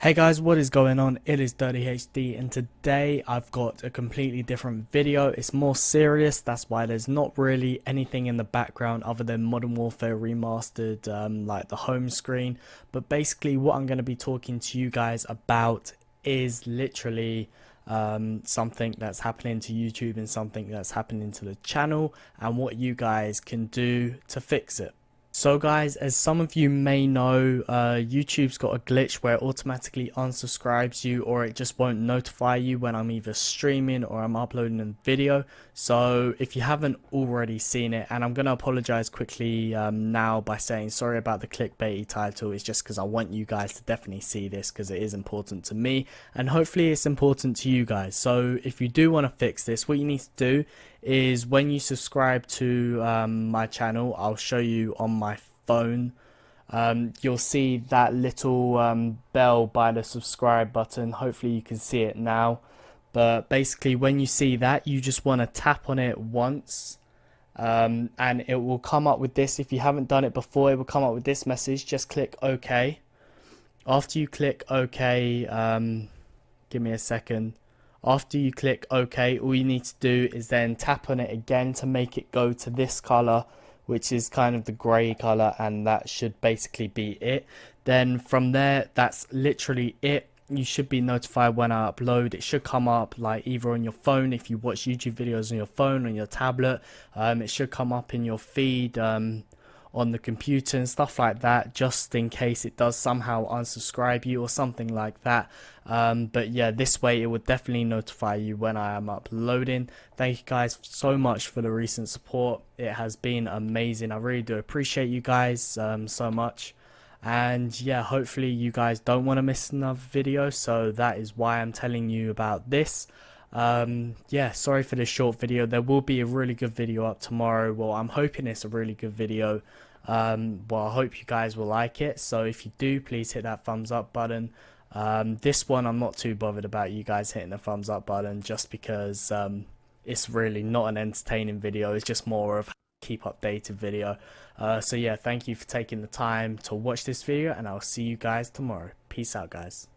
Hey guys, what is going on? It is Dirty HD and today I've got a completely different video. It's more serious, that's why there's not really anything in the background other than Modern Warfare Remastered, um, like the home screen. But basically what I'm going to be talking to you guys about is literally um, something that's happening to YouTube and something that's happening to the channel and what you guys can do to fix it. So guys, as some of you may know, uh, YouTube's got a glitch where it automatically unsubscribes you or it just won't notify you when I'm either streaming or I'm uploading a video. So if you haven't already seen it, and I'm going to apologize quickly um, now by saying sorry about the clickbaity title, it's just because I want you guys to definitely see this because it is important to me and hopefully it's important to you guys. So if you do want to fix this, what you need to do is when you subscribe to um, my channel, I'll show you on my phone. Um, you'll see that little um, bell by the subscribe button. Hopefully you can see it now. But basically when you see that, you just want to tap on it once. Um, and it will come up with this. If you haven't done it before, it will come up with this message. Just click OK. After you click OK, um, give me a second after you click OK, all you need to do is then tap on it again to make it go to this color, which is kind of the gray color, and that should basically be it. Then from there, that's literally it. You should be notified when I upload. It should come up like either on your phone if you watch YouTube videos on your phone, on your tablet. Um, it should come up in your feed. Um, on the computer and stuff like that just in case it does somehow unsubscribe you or something like that. Um, but yeah this way it would definitely notify you when I am uploading. Thank you guys so much for the recent support. It has been amazing. I really do appreciate you guys um, so much. And yeah hopefully you guys don't want to miss another video so that is why I'm telling you about this um, yeah sorry for this short video. There will be a really good video up tomorrow. Well i'm hoping it's a really good video. Um, well i hope you guys will like it. So if you do please hit that thumbs up button. Um, this one i'm not too bothered about you guys hitting the thumbs up button just because um, it's really not an entertaining video. It's just more of keep updated video. Uh, so yeah thank you for taking the time to watch this video and i'll see you guys tomorrow. Peace out guys